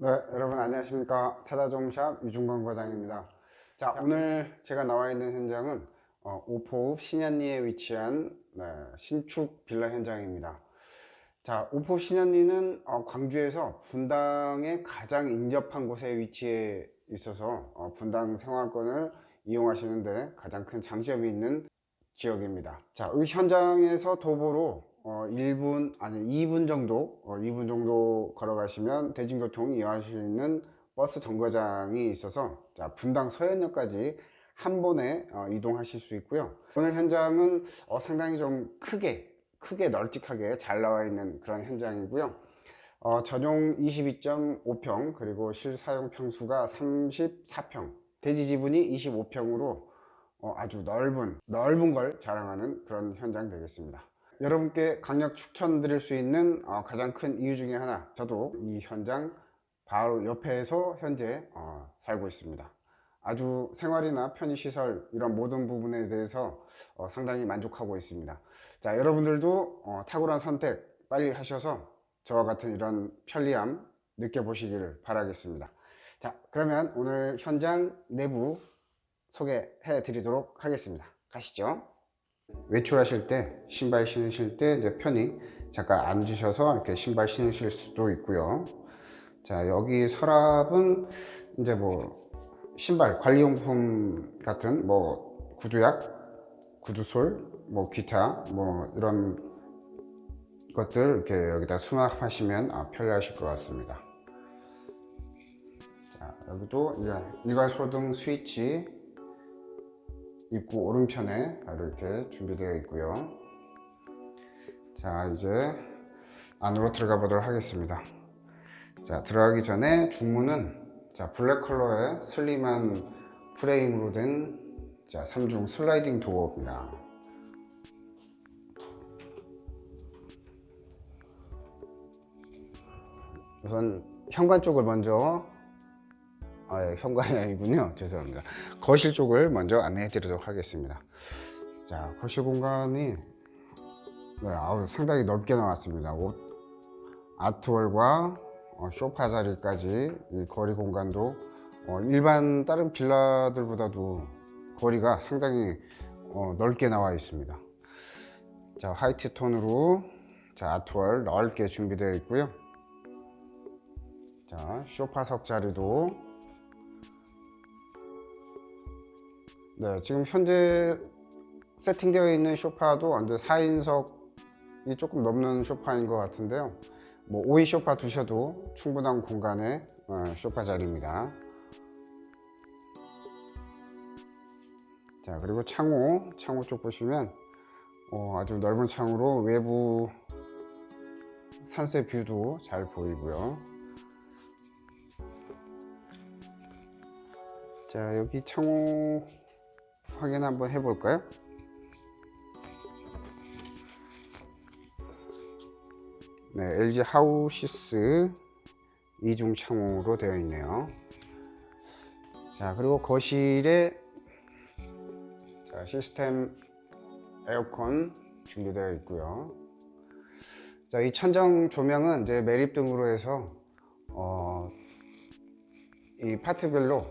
네, 여러분 안녕하십니까. 차다종샵 유중건 과장입니다. 자, 오늘 제가 나와 있는 현장은 어, 오포읍 신현리에 위치한 네, 신축 빌라 현장입니다. 자, 오포 신현리는 어, 광주에서 분당에 가장 인접한 곳에 위치해 있어서 어, 분당 생활권을 이용하시는데 가장 큰 장점이 있는 지역입니다. 자, 이 현장에서 도보로 어, 1분 아니 2분 정도 어, 2분 정도 걸어가시면 대중교통 이용하실 수 있는 버스 정거장이 있어서 자, 분당 서현역까지 한 번에 어, 이동하실 수 있고요. 오늘 현장은 어, 상당히 좀 크게 크게 널찍하게 잘 나와 있는 그런 현장이고요. 어, 전용 22.5평 그리고 실사용 평수가 34평. 대지 지분이 25평으로 어, 아주 넓은 넓은 걸 자랑하는 그런 현장 되겠습니다 여러분께 강력 추천드릴 수 있는 어, 가장 큰 이유 중에 하나 저도 이 현장 바로 옆에서 현재 어, 살고 있습니다. 아주 생활이나 편의시설 이런 모든 부분에 대해서 어, 상당히 만족하고 있습니다. 자 여러분들도 어, 탁월한 선택 빨리 하셔서 저와 같은 이런 편리함 느껴보시기를 바라겠습니다. 자 그러면 오늘 현장 내부 소개해 드리도록 하겠습니다. 가시죠 외출하실 때 신발 신으실 때 편히 잠깐 앉으셔서 이렇게 신발 신으실 수도 있고요. 자 여기 서랍은 이제 뭐 신발 관리용품 같은 뭐 구두약 구두솔 뭐 기타 뭐 이런 것들 이렇게 여기다 수납하시면 아, 편리하실 것 같습니다. 자 여기도 이제 일괄 소등 스위치 입구 오른편에 이렇게 준비되어 있고요. 자 이제 안으로 들어가 보도록 하겠습니다. 자 들어가기 전에 중문은 자 블랙 컬러의 슬림한 프레임으로 된 자, 3중 슬라이딩 도어입니다. 우선 현관 쪽을 먼저 아, 예, 현관이 아니군요. 죄송합니다. 거실 쪽을 먼저 안내해 드리도록 하겠습니다. 자, 거실 공간이 네, 아우, 상당히 넓게 나왔습니다. 옷, 아트월과 어, 쇼파 자리까지 이 거리 공간도 어, 일반 다른 빌라들보다도 거리가 상당히 어, 넓게 나와 있습니다. 자, 화이트 톤으로 자, 아트월 넓게 준비되어 있고요. 자, 쇼파석 자리도 네, 지금 현재 세팅되어 있는 쇼파도 언제 4인석이 조금 넘는 쇼파인 것 같은데요. 뭐 5인 쇼파 두셔도 충분한 공간의 어, 쇼파 자리입니다. 자 그리고 창호 창호 쪽 보시면 어, 아주 넓은 창으로 외부 산세 뷰도 잘 보이고요. 자 여기 창호 확인 한번 해볼까요? 네, LG 하우시스 이중 창호로 되어 있네요. 자, 그리고 거실에 자, 시스템 에어컨 준비되어 있고요. 자, 이 천정 조명은 이제 매립 등으로 해서 어, 이 파트별로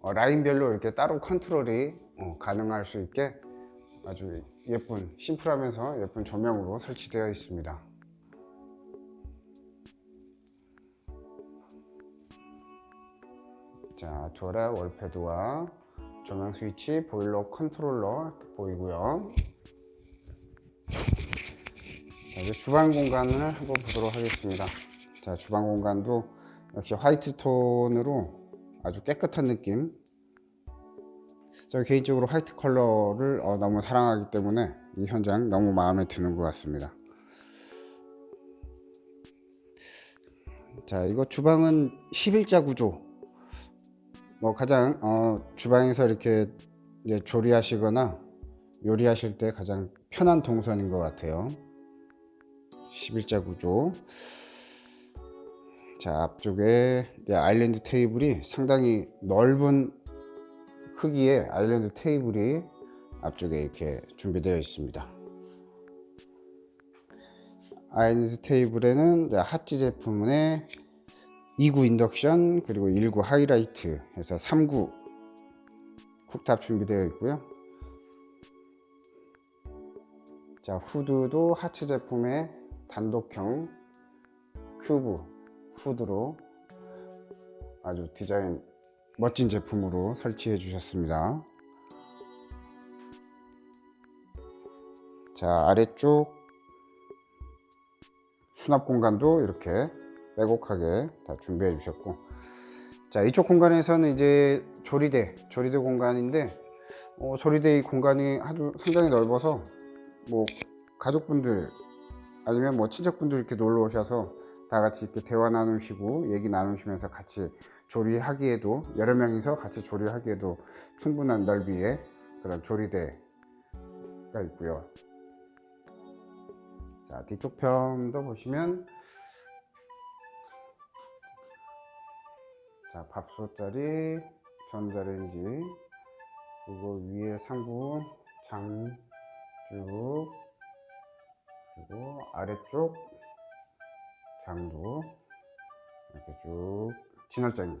어, 라인별로 이렇게 따로 컨트롤이 어, 가능할 수 있게 아주 예쁜 심플하면서 예쁜 조명으로 설치되어 있습니다. 자 조라 월패드와 조명 스위치 보일러 컨트롤러 보이고요. 자, 이제 주방 공간을 한번 보도록 하겠습니다. 자 주방 공간도 역시 화이트 톤으로 아주 깨끗한 느낌 저 개인적으로 화이트 컬러를 어, 너무 사랑하기 때문에 이 현장 너무 마음에 드는 것 같습니다. 자 이거 주방은 11자 구조. 뭐 가장 어, 주방에서 이렇게 조리하시거나 요리하실 때 가장 편한 동선인 것 같아요. 11자 구조. 자 앞쪽에 아일랜드 테이블이 상당히 넓은 크기의 아일랜드 테이블이 앞쪽에 이렇게 준비되어 있습니다. 아일랜드 테이블에는 하찌 제품의 2구 인덕션 그리고 1구 하이라이트 해서 3구 쿡탑 준비되어 있고요. 자 후드도 하츠 제품의 단독형 큐브 후드로 아주 디자인 멋진 제품으로 설치해 주셨습니다. 자 아래쪽 수납 공간도 이렇게 빼곡하게 다 준비해 주셨고 자 이쪽 공간에서는 이제 조리대 조리대 공간인데 어, 조리대 이 공간이 아주 상당히 넓어서 뭐 가족분들 아니면 뭐 친척분들 이렇게 놀러 오셔서 다 같이 이렇게 대화 나누시고 얘기 나누시면서 같이 조리하기에도 여러 명이서 같이 조리하기에도 충분한 넓이의 그런 조리대가 있고요. 자 뒤쪽 편도 보시면 자 밥솥자리 전자레인지 그리고 위에 상부 장쭉 그리고 아래쪽 장도 이렇게 쭉 진열장이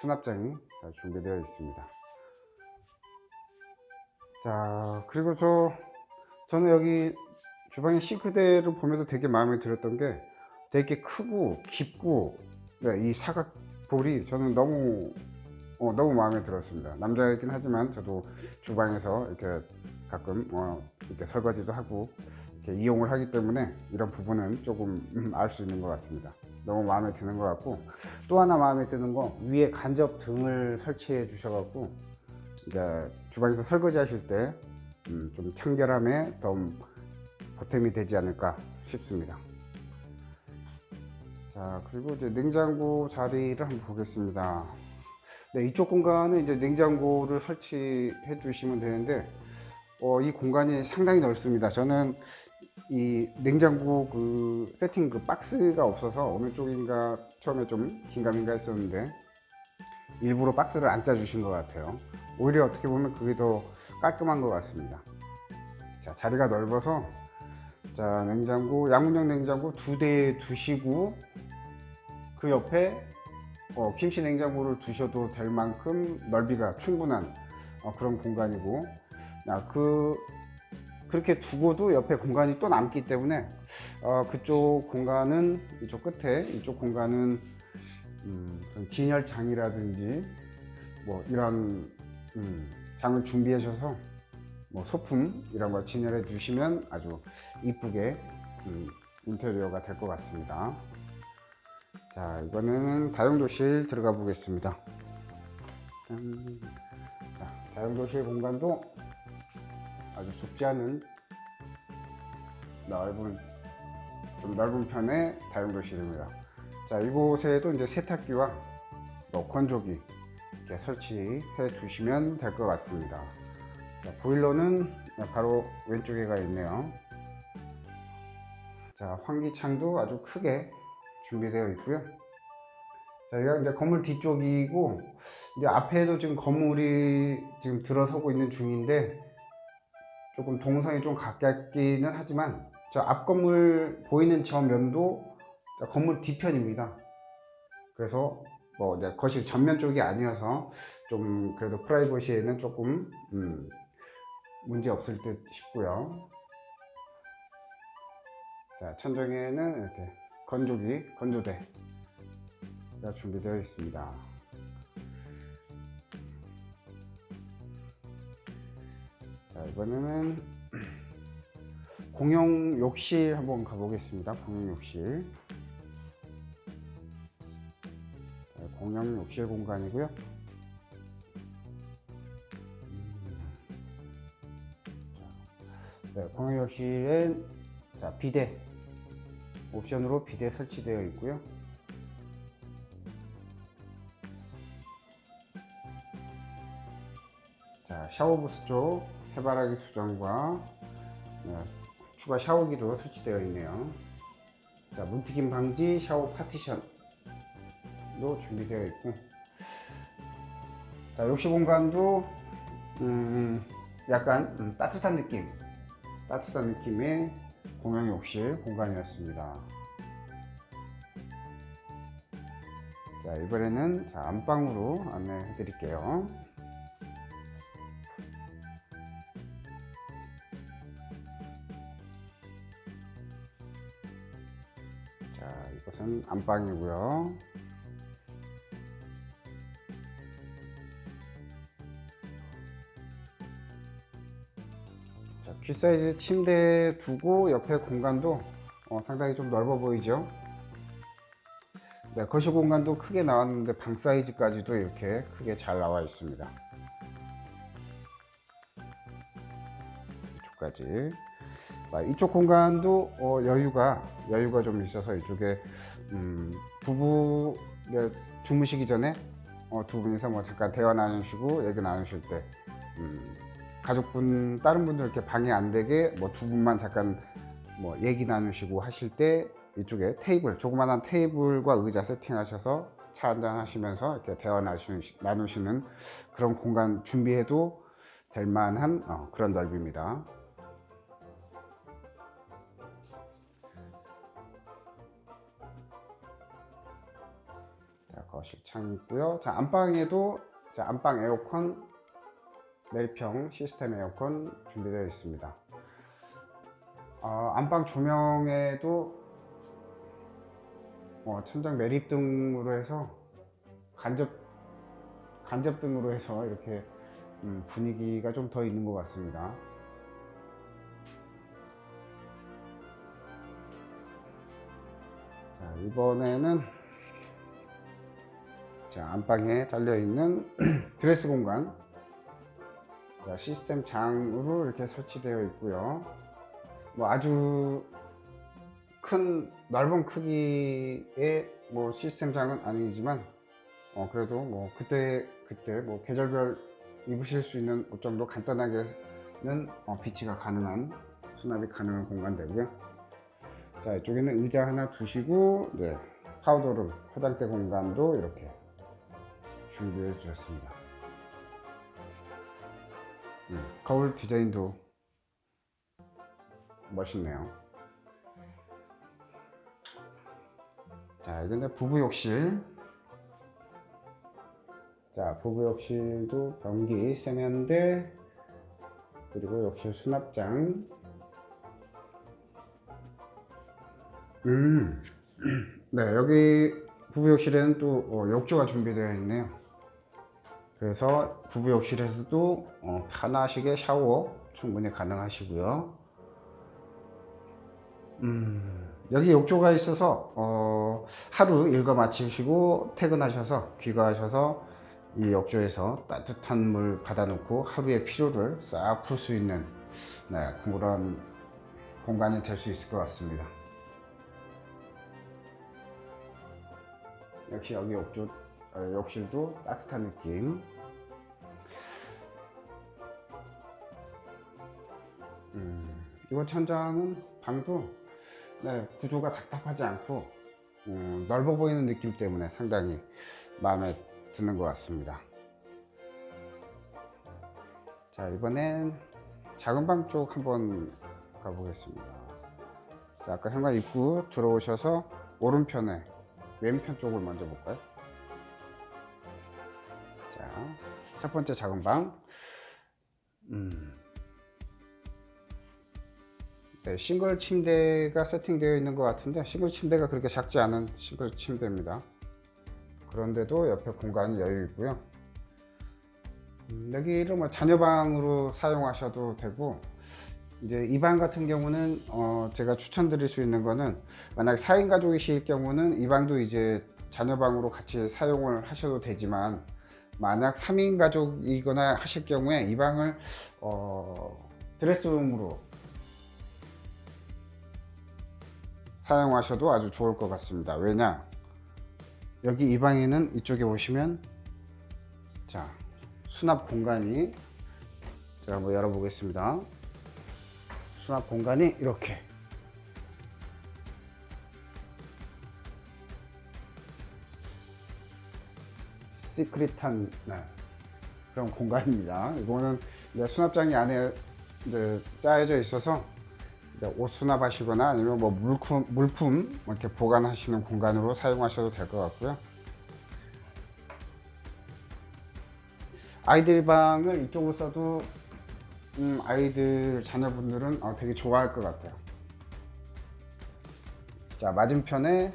수납장이 잘 준비되어 있습니다. 자 그리고 저 저는 여기 주방의 싱크대를 보면서 되게 마음에 들었던 게 되게 크고 깊고 네, 이 사각 볼이 저는 너무 어, 너무 마음에 들었습니다. 남자이긴 하지만 저도 주방에서 이렇게 가끔 어, 이렇게 설거지도 하고 이용을 하기 때문에 이런 부분은 조금 음, 알수 있는 것 같습니다. 너무 마음에 드는 것 같고 또 하나 마음에 드는 거 위에 간접 등을 설치해 주셔 갖고 이제 주방에서 설거지 하실 때좀 음, 청결함에 더 보탬이 되지 않을까 싶습니다. 자 그리고 이제 냉장고 자리를 한번 보겠습니다. 네, 이쪽 공간은 이제 냉장고를 설치해 주시면 되는데 어, 이 공간이 상당히 넓습니다. 저는 이 냉장고 그 세팅 그 박스가 없어서 어느 쪽인가 처음에 좀 긴가민가 했었는데 일부러 박스를 안 짜주신 것 같아요. 오히려 어떻게 보면 그게 더 깔끔한 것 같습니다. 자 자리가 넓어서 자 냉장고 양문형 냉장고 두 대 두시고 그 옆에 어, 김치 냉장고를 두셔도 될 만큼 넓이가 충분한 어, 그런 공간이고 야, 그 그렇게 두고도 옆에 공간이 또 남기 때문에 어, 그쪽 공간은 이쪽 끝에 이쪽 공간은 음, 진열장이라든지 뭐 이런 음, 장을 준비하셔서 뭐 소품 이런 걸 진열해 주시면 아주 이쁘게 음, 인테리어가 될 것 같습니다. 자 이거는 다용도실 들어가 보겠습니다. 자, 다용도실 공간도 아주 좁지 않은 넓은 좀 넓은 편의 다용도실입니다. 자 이곳에도 이제 세탁기와 뭐 건조기 이렇게 설치해 주시면 될 것 같습니다. 자, 보일러는 바로 왼쪽에 가 있네요. 자 환기창도 아주 크게 준비되어 있고요. 자, 여기가 이제 건물 뒤쪽이고 이제 앞에도 지금 건물이 지금 들어서고 있는 중인데 조금 동선이 좀 가깝기는 하지만 저 앞 건물 보이는 저 면도 건물 뒤편입니다. 그래서 뭐 이제 거실 전면 쪽이 아니어서 좀 그래도 프라이버시에는 조금 음 문제 없을 듯 싶고요. 자 천정에는 이렇게 건조기 건조대가 준비되어 있습니다. 자 이번에는 공용 욕실 한번 가보겠습니다. 공용 욕실. 자, 공용 욕실 공간이고요. 네, 공용 욕실엔 자, 비대 옵션으로 비대 설치되어 있고요. 자 샤워부스 쪽 해바라기 수정과 네, 추가 샤워기도 설치되어 있네요. 자 문튀김 방지 샤워 파티션도 준비되어 있고. 자 욕실 공간도 음, 약간 음, 따뜻한 느낌 따뜻한 느낌의 공용 욕실 공간이었습니다. 자, 이번에는 자, 안방으로 안내해 드릴게요. 이것은 안방이고요. 자, 퀴 사이즈 침대 두고 옆에 공간도 어, 상당히 좀 넓어 보이죠? 네, 거실 공간도 크게 나왔는데 방 사이즈까지도 이렇게 크게 잘 나와 있습니다. 이쪽까지. 아, 이쪽 공간도 어, 여유가 여유가 좀 있어서 이쪽에 음, 부부 네, 주무시기 전에 어, 두 분이서 뭐 잠깐 대화 나누시고 얘기 나누실 때 음, 가족분 다른 분들 이렇게 방해 안 되게 뭐 두 분만 잠깐 뭐 얘기 나누시고 하실 때 이쪽에 테이블 조그만한 테이블과 의자 세팅하셔서 차 한잔 하시면서 이렇게 대화 나누시, 나누시는 그런 공간 준비해도 될 만한 어, 그런 넓이입니다. 거실 창 있고요. 자, 안방에도 자, 안방 에어컨 내리평 시스템 에어컨 준비되어 있습니다. 어, 안방 조명에도 어, 천장 매립등으로 해서 간접 간접등으로 해서 이렇게 음, 분위기가 좀 더 있는 것 같습니다. 자, 이번에는 자, 안방에 달려 있는 드레스 공간 자, 시스템 장으로 이렇게 설치되어 있고요. 뭐 아주 큰 넓은 크기의 뭐 시스템 장은 아니지만 어 그래도 뭐 그때 그때 뭐 계절별 입으실 수 있는 옷 정도 간단하게는 어 비치가 가능한 수납이 가능한 공간 되고요. 자 이쪽에는 의자 하나 두시고 네, 파우더룸 화장대 공간도 이렇게 준비해 주셨습니다. 음, 거울 디자인도 멋있네요. 자, 이건 부부 욕실. 자, 부부 욕실도 변기, 세면대, 그리고 욕실 수납장. 음, 네, 여기 부부 욕실에는 또 어, 욕조가 준비되어 있네요. 그래서 부부 욕실에서도 어, 편하시게 샤워 충분히 가능하시고요. 음, 여기 욕조가 있어서 어, 하루 일과 마치시고 퇴근하셔서 귀가하셔서 이 욕조에서 따뜻한 물 받아놓고 하루의 피로를 싹 풀 수 있는 네, 그런 공간이 될 수 있을 것 같습니다. 역시 여기 욕조 어, 욕실도 따뜻한 느낌. 음, 이번 천장은 방도 네, 구조가 답답하지 않고 음, 넓어 보이는 느낌 때문에 상당히 마음에 드는 것 같습니다. 자 이번엔 작은 방 쪽 한번 가보겠습니다. 자, 아까 현관 입구 들어오셔서 오른편에 왼편 쪽을 먼저 볼까요? 자, 첫 번째 작은 방. 음. 네, 싱글 침대가 세팅되어 있는 것 같은데 싱글 침대가 그렇게 작지 않은 싱글 침대입니다. 그런데도 옆에 공간이 여유 있고요. 음, 여기를 뭐 자녀방으로 사용하셔도 되고 이제 이 방 같은 경우는 어 제가 추천드릴 수 있는 거는 만약 4인 가족이실 경우는 이 방도 이제 자녀방으로 같이 사용을 하셔도 되지만 만약 3인 가족이거나 하실 경우에 이 방을 어 드레스룸으로 사용하셔도 아주 좋을 것 같습니다. 왜냐? 여기 이 방에는 이쪽에 보시면 자 수납 공간이 제가 한번 열어 보겠습니다. 수납 공간이 이렇게 시크릿한 네, 그런 공간입니다. 이거는 이제 수납장이 안에 이제 짜여져 있어서 이제 옷 수납하시거나 아니면 뭐 물품, 물품 뭐 이렇게 보관하시는 공간으로 사용하셔도 될 것 같고요. 아이들 방을 이쪽으로 써도 음, 아이들 자녀분들은 어, 되게 좋아할 것 같아요. 자 맞은편에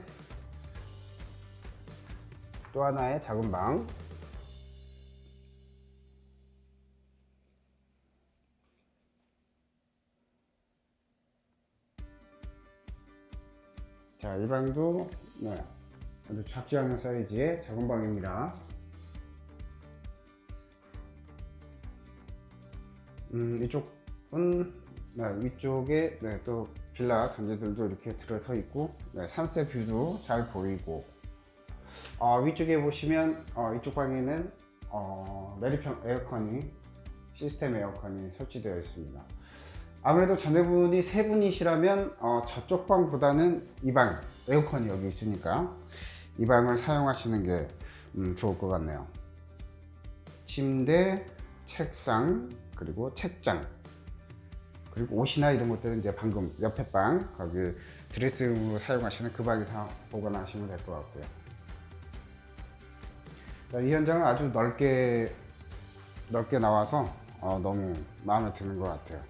또 하나의 작은 방. 자, 이 방도 네, 아주 작지 않은 사이즈의 작은 방입니다. 음, 이쪽은 네, 위쪽에 네, 또 빌라 단지들도 이렇게 들어서 있고 네, 산세 뷰도 잘 보이고 어, 위쪽에 보시면 어, 이쪽 방에는 어, 매립형 에어컨이 시스템 에어컨이 설치되어 있습니다. 아무래도 자녀분이 세 분이시라면 어, 저쪽 방보다는 이 방 에어컨이 여기 있으니까 이 방을 사용하시는 게 음, 좋을 것 같네요. 침대, 책상, 그리고 책장, 그리고 옷이나 이런 것들은 이제 방금 옆에 방 거기 드레스룸으로 사용하시는 그 방에서 보관하시면 될 것 같고요. 자, 이 현장은 아주 넓게 넓게 나와서 어, 너무 마음에 드는 것 같아요.